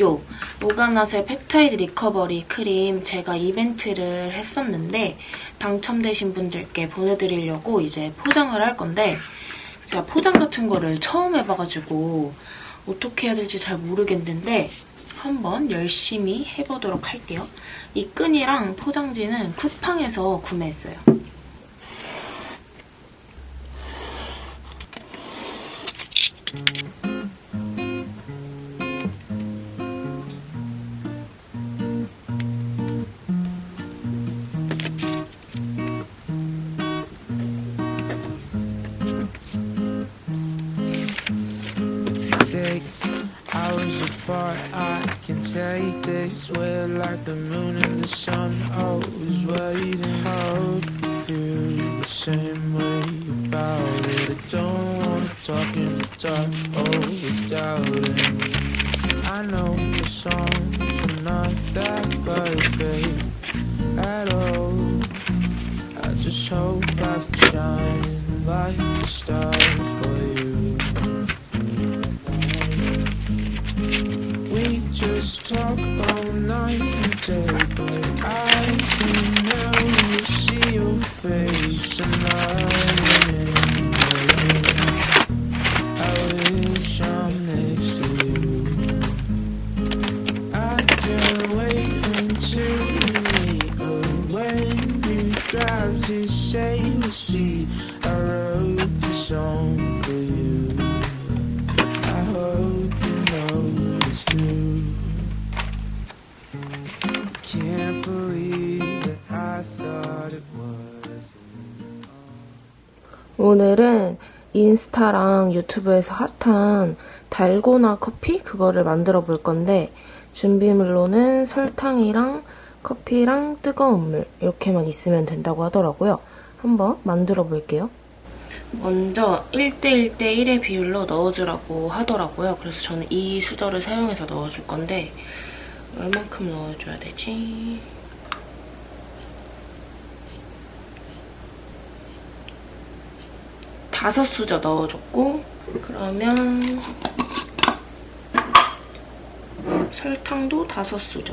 요 오가나셀 펩타이드 리커버리 크림 제가 이벤트를 했었는데 당첨되신 분들께 보내드리려고 이제 포장을 할 건데 제가 포장 같은 거를 처음 해봐가지고 어떻게 해야 될지 잘 모르겠는데 한번 열심히 해보도록 할게요. 이 끈이랑 포장지는 쿠팡에서 구매했어요. six take this. We're like the moon and the sun, always waiting. Hope you feel the same way about it. I don't wanna talk in the dark, always doubting. I know the songs are not that perfect at all. I just hope I can shine like the stars for you. Talk all night and day, but I can never see your face and I I wish I'm next to you. I can't wait until we meet or when you drive to say you see. I wrote this song 오늘은 인스타랑 유튜브에서 핫한 달고나 커피 그거를 만들어 볼 건데 준비물로는 설탕이랑 커피랑 뜨거운 물 이렇게만 있으면 된다고 하더라고요. 한번 만들어 볼게요. 먼저 1대1대1의 비율로 넣어주라고 하더라고요. 그래서 저는 이 수저를 사용해서 넣어줄 건데 얼만큼 넣어줘야 되지? 다섯 수저 넣어줬고 그러면 설탕도 다섯 수저.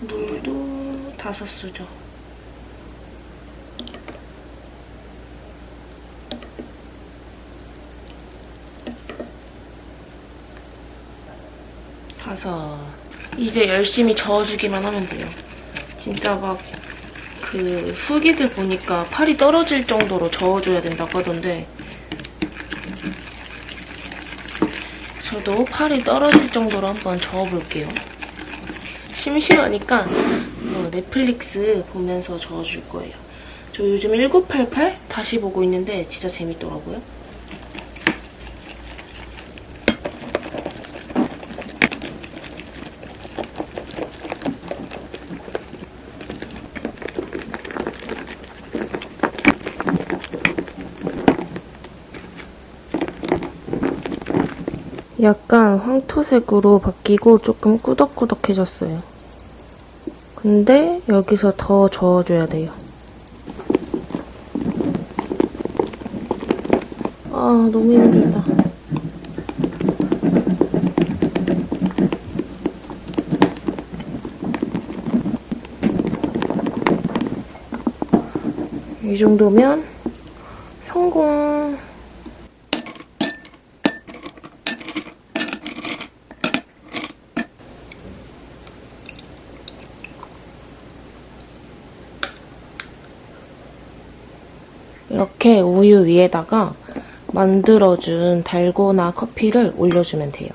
물도 다섯 수저. 다섯 이제 열심히 저어주기만 하면 돼요 진짜 막 그 후기들 보니까 팔이 떨어질 정도로 저어줘야 된다고 하던데 저도 팔이 떨어질 정도로 한번 저어볼게요. 심심하니까 어, 넷플릭스 보면서 저어줄 거예요. 저 요즘 1988 다시 보고 있는데 진짜 재밌더라고요. 약간 황토색으로 바뀌고 조금 꾸덕꾸덕해졌어요. 근데 여기서 더 저어줘야 돼요. 아, 너무 힘들다. 이 정도면 성공! 이렇게 우유 위에다가 만들어준 달고나 커피를 올려주면 돼요.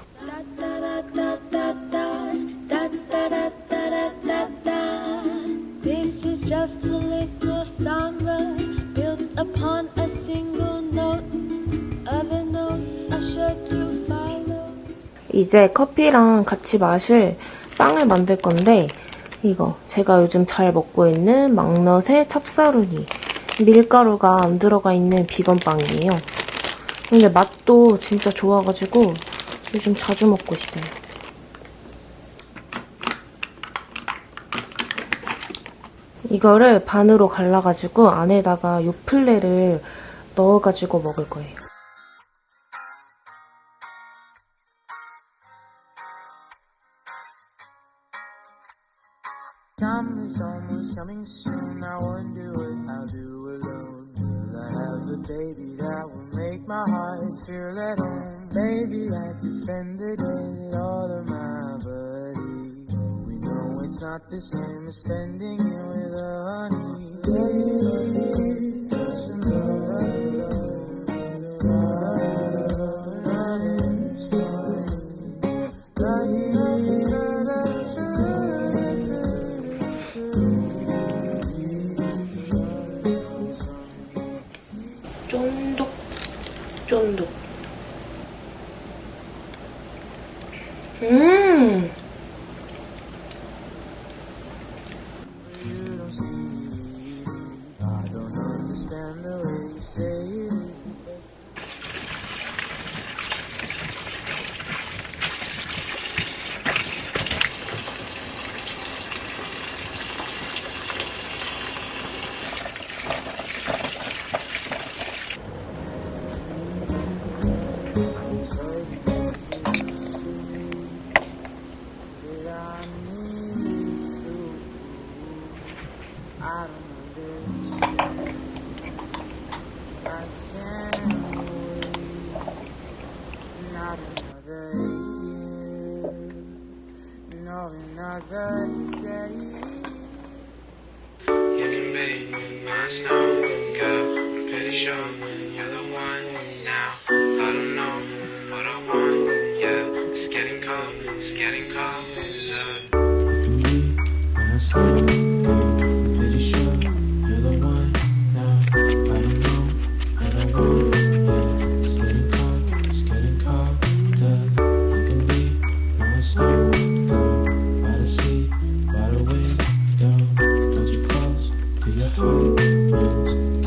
이제 커피랑 같이 마실 빵을 만들 건데 이거 제가 요즘 잘 먹고 있는 막넛의 찹사루니 밀가루가 안 들어가 있는 비건 빵이에요. 근데 맛도 진짜 좋아가지고 요즘 자주 먹고 있어요. 이거를 반으로 갈라가지고 안에다가 요플레를 넣어가지고 먹을 거예요. Almost coming soon. I wonder what I'll do alone. Will I have a baby that will make my heart feel at home? Maybe I could spend the day with all of my buddies. We know it's not the same as spending it with a 쫀득 음 I don't understand. I can't wait. Not another year. No, another day. You can my. I'm pretty sure you're the one now. I don't know what I want, yeah. It's getting cold, it's getting cold. You can be my girl. heart.